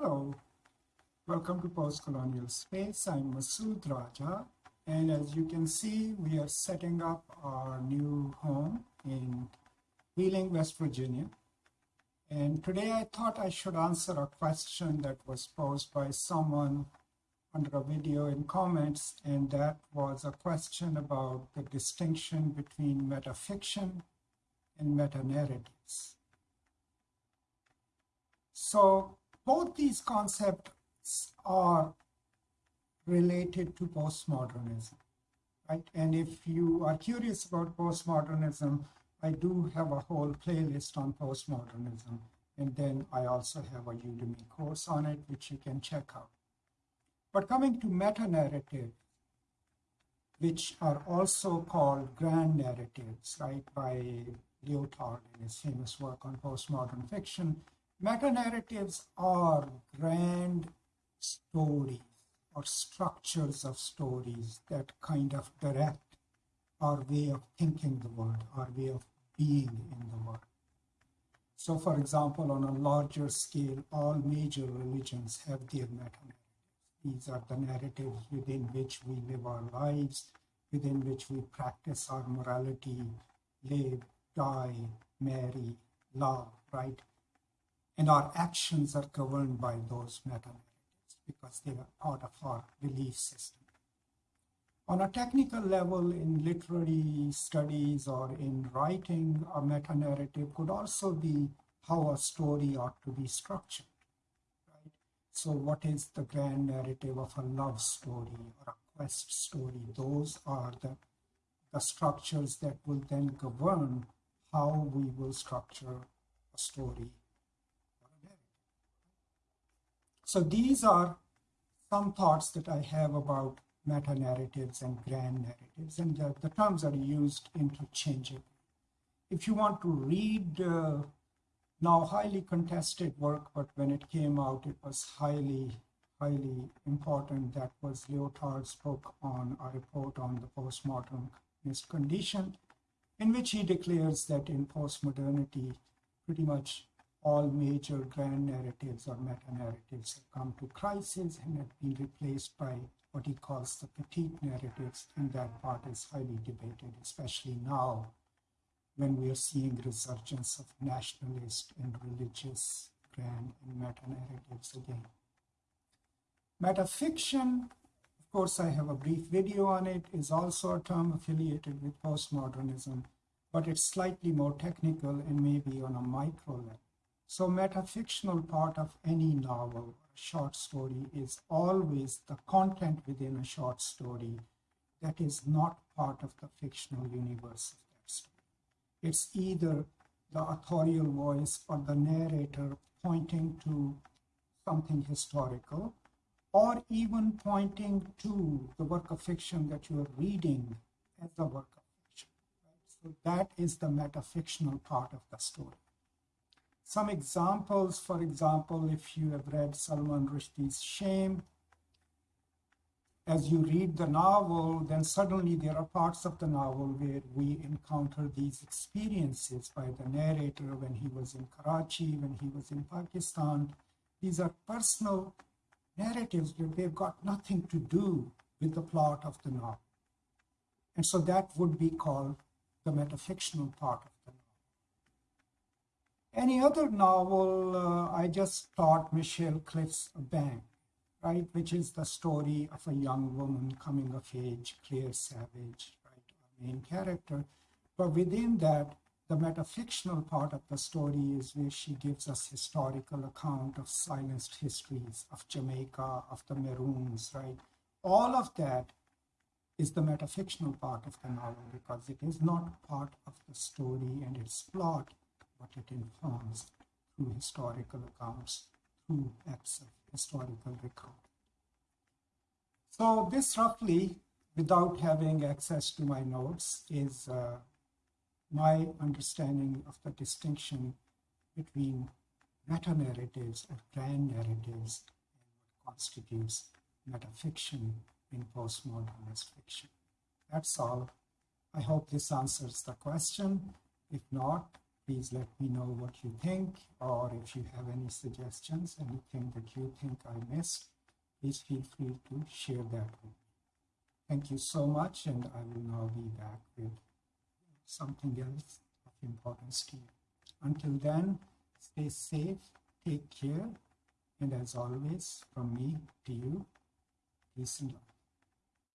Hello, welcome to Postcolonial Space. I'm Masood Raja, and as you can see, we are setting up our new home in Wheeling, West Virginia. And today I thought I should answer a question that was posed by someone under a video in comments, and that was a question about the distinction between metafiction and meta-narratives. So both these concepts are related to postmodernism, right? And if you are curious about postmodernism, I do have a whole playlist on postmodernism. And then I also have a Udemy course on it, which you can check out. But coming to meta-narrative, which are also called grand narratives, right, by Lyotard in his famous work on postmodern fiction, meta-narratives are grand stories or structures of stories that kind of direct our way of thinking the world, our way of being in the world. So, for example, on a larger scale, all major religions have their meta-narratives. These are the narratives within which we live our lives, within which we practice our morality, live, die, marry, love, right? And our actions are governed by those meta-narratives because they are part of our belief system. On a technical level, in literary studies or in writing, a meta-narrative could also be how a story ought to be structured. So what is the grand narrative of a love story or a quest story? Those are the, the structures that will then govern how we will structure a story or a narrative. So these are some thoughts that I have about meta-narratives and grand narratives, and the, the terms are used interchangeably. If you want to read uh, now highly contested work, but when it came out, it was highly, highly important. That was Lyotard's book on a report on the postmodernist condition, in which he declares that in postmodernity, pretty much all major grand narratives or meta-narratives have come to crisis and have been replaced by what he calls the petite narratives, and that part is highly debated, especially now when we are seeing resurgence of nationalist and religious grand and meta-narratives again. Metafiction, of course, I have a brief video on it, is also a term affiliated with postmodernism, but it's slightly more technical and maybe on a micro level. So metafictional part of any novel or short story is always the content within a short story that is not part of the fictional universe of that story. it's either the authorial voice or the narrator pointing to something historical or even pointing to the work of fiction that you are reading as the work of fiction. Right? So that is the metafictional part of the story. Some examples, for example, if you have read Salman Rushdie's Shame, as you read the novel, then suddenly there are parts of the novel where we encounter these experiences by the narrator when he was in Karachi, when he was in Pakistan. These are personal narratives where they've got nothing to do with the plot of the novel. And so that would be called the metafictional part. Any other novel, uh, I just taught Michelle Cliff's Abeng, right, which is the story of a young woman coming of age, Clare Savage, right, our main character. But within that, the metafictional part of the story is where she gives us historical account of silenced histories of Jamaica, of the Maroons, right? All of that is the metafictional part of the novel because it is not part of the story and its plot, it informs through historical accounts, through acts of historical record. So this roughly, without having access to my notes, is uh, my understanding of the distinction between meta-narratives or grand narratives and what constitutes metafiction in postmodernist fiction. That's all. I hope this answers the question. If not, Please let me know what you think, or if you have any suggestions, anything that you think I missed, please feel free to share that with me. Thank you so much, and I will now be back with something else of importance to you. Until then, stay safe, take care, and as always, from me to you, peace and love.